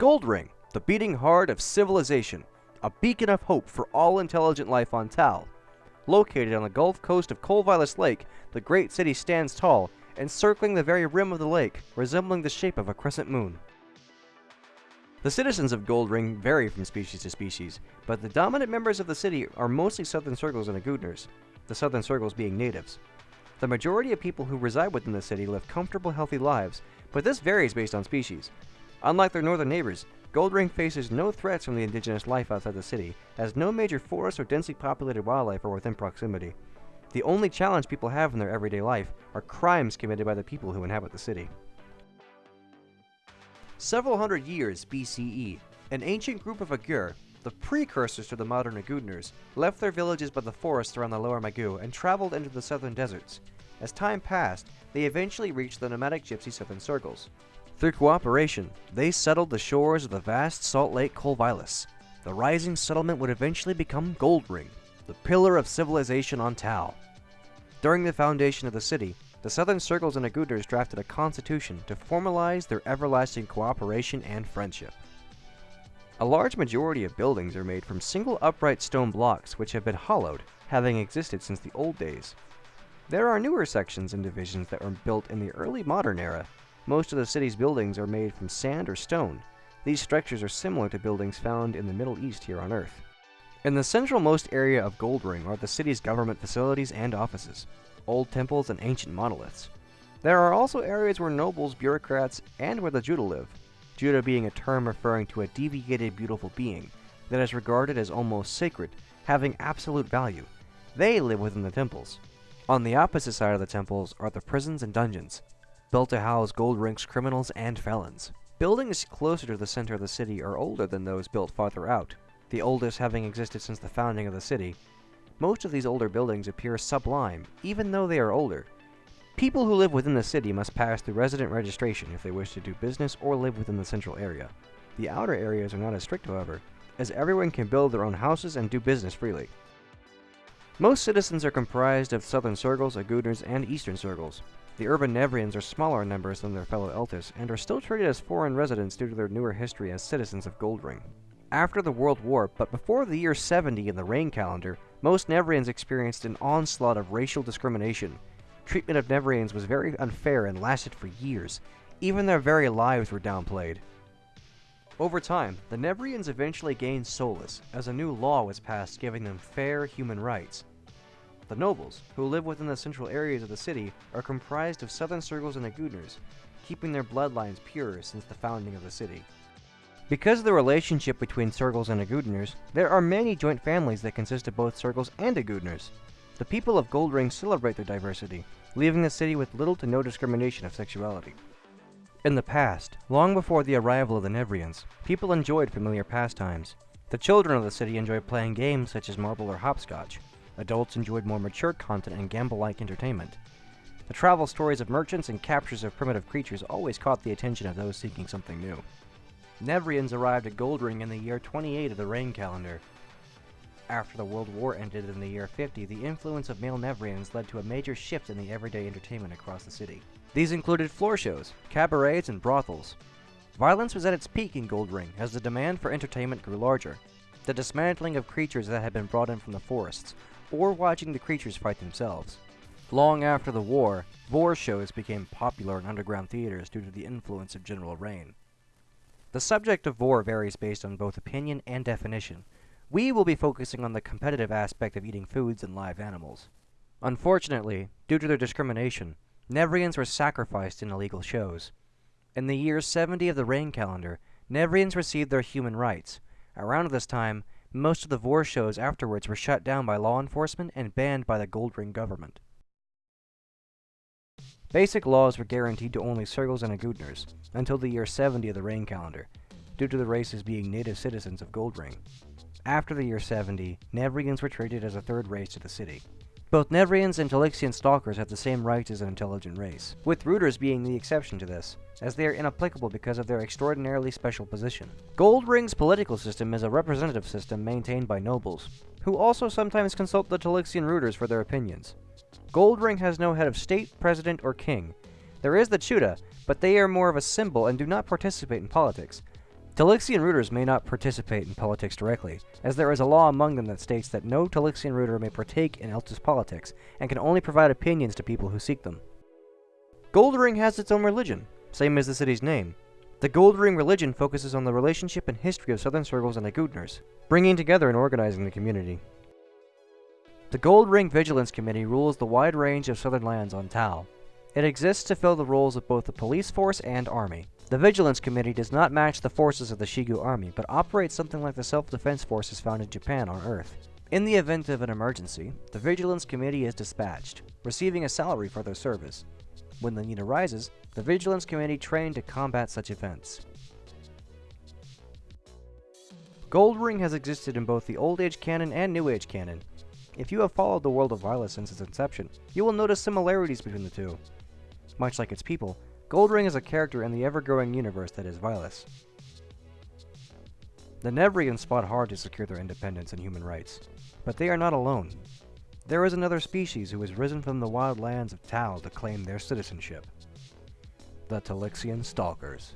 Goldring, the beating heart of civilization, a beacon of hope for all intelligent life on Tal. Located on the Gulf coast of Colvilis Lake, the great city stands tall, encircling the very rim of the lake, resembling the shape of a crescent moon. The citizens of Goldring vary from species to species, but the dominant members of the city are mostly Southern Circles and Agudners, the Southern Circles being natives. The majority of people who reside within the city live comfortable, healthy lives, but this varies based on species. Unlike their northern neighbors, Goldring faces no threats from the indigenous life outside the city, as no major forests or densely populated wildlife are within proximity. The only challenge people have in their everyday life are crimes committed by the people who inhabit the city. Several hundred years BCE, an ancient group of Agur, the precursors to the modern Agudners, left their villages by the forests around the lower Magoo and traveled into the southern deserts. As time passed, they eventually reached the nomadic gypsy southern circles. Through cooperation, they settled the shores of the vast Salt Lake Colvilis. The rising settlement would eventually become Goldring, the pillar of civilization on Tal. During the foundation of the city, the Southern Circles and Agudners drafted a constitution to formalize their everlasting cooperation and friendship. A large majority of buildings are made from single upright stone blocks which have been hollowed, having existed since the old days. There are newer sections and divisions that were built in the early modern era. Most of the city's buildings are made from sand or stone. These structures are similar to buildings found in the Middle East here on Earth. In the centralmost area of Goldring are the city's government facilities and offices old temples, and ancient monoliths. There are also areas where nobles, bureaucrats, and where the Juda live, Juda being a term referring to a deviated beautiful being that is regarded as almost sacred, having absolute value. They live within the temples. On the opposite side of the temples are the prisons and dungeons, built to house Goldring's criminals and felons. Buildings closer to the center of the city are older than those built farther out, the oldest having existed since the founding of the city, most of these older buildings appear sublime, even though they are older. People who live within the city must pass through resident registration if they wish to do business or live within the central area. The outer areas are not as strict, however, as everyone can build their own houses and do business freely. Most citizens are comprised of Southern Circles, Agudners, and Eastern Circles. The urban Nevreans are smaller in numbers than their fellow Eltis, and are still treated as foreign residents due to their newer history as citizens of Goldring. After the World War, but before the year 70 in the Rain calendar, most Nevreans experienced an onslaught of racial discrimination. Treatment of Nevreans was very unfair and lasted for years. Even their very lives were downplayed. Over time, the Nevreans eventually gained solace, as a new law was passed giving them fair human rights. The nobles, who live within the central areas of the city, are comprised of Southern Circles and Agudners, keeping their bloodlines pure since the founding of the city. Because of the relationship between Circles and Agudners, there are many joint families that consist of both Circles and Agudners. The people of Goldring celebrate their diversity, leaving the city with little to no discrimination of sexuality. In the past, long before the arrival of the Nevreans, people enjoyed familiar pastimes. The children of the city enjoyed playing games such as marble or hopscotch. Adults enjoyed more mature content and gamble-like entertainment. The travel stories of merchants and captures of primitive creatures always caught the attention of those seeking something new. Nevreans arrived at Goldring in the year 28 of the Rain calendar. After the World War ended in the year 50, the influence of male Nevreans led to a major shift in the everyday entertainment across the city. These included floor shows, cabarets, and brothels. Violence was at its peak in Goldring as the demand for entertainment grew larger. The dismantling of creatures that had been brought in from the forests, or watching the creatures fight themselves. Long after the war, Vore shows became popular in underground theaters due to the influence of General Rain. The subject of war varies based on both opinion and definition. We will be focusing on the competitive aspect of eating foods and live animals. Unfortunately, due to their discrimination, Nevreans were sacrificed in illegal shows. In the year 70 of the Rain calendar, Nevreans received their human rights. Around this time, most of the Vore shows afterwards were shut down by law enforcement and banned by the Goldring government. Basic laws were guaranteed to only Circles and Agudners until the year 70 of the Rain calendar, due to the races being native citizens of Goldring. After the year 70, Nevreans were treated as a third race to the city. Both Nevreans and Talixian Stalkers have the same rights as an intelligent race, with Rooters being the exception to this, as they are inapplicable because of their extraordinarily special position. Goldring's political system is a representative system maintained by nobles, who also sometimes consult the Talixian Rooters for their opinions. Goldring has no head of state, president, or king. There is the Chuda, but they are more of a symbol and do not participate in politics. Talixian rooters may not participate in politics directly, as there is a law among them that states that no Talixian rooter may partake in Eltis politics, and can only provide opinions to people who seek them. Goldring has its own religion, same as the city's name. The Goldring religion focuses on the relationship and history of Southern Circles and Agudners, bringing together and organizing the community. The Goldring Vigilance Committee rules the wide range of southern lands on Tal. It exists to fill the roles of both the police force and army. The Vigilance Committee does not match the forces of the Shigu army, but operates something like the self-defense forces found in Japan on Earth. In the event of an emergency, the Vigilance Committee is dispatched, receiving a salary for their service. When the need arises, the Vigilance Committee train to combat such events. Goldring has existed in both the Old Age canon and New Age canon. If you have followed the world of Vilous since its inception, you will notice similarities between the two. Much like its people, Goldring is a character in the ever-growing universe that is Vilous. The Nevreans fought hard to secure their independence and human rights, but they are not alone. There is another species who has risen from the wild lands of Tal to claim their citizenship. The Talixian Stalkers.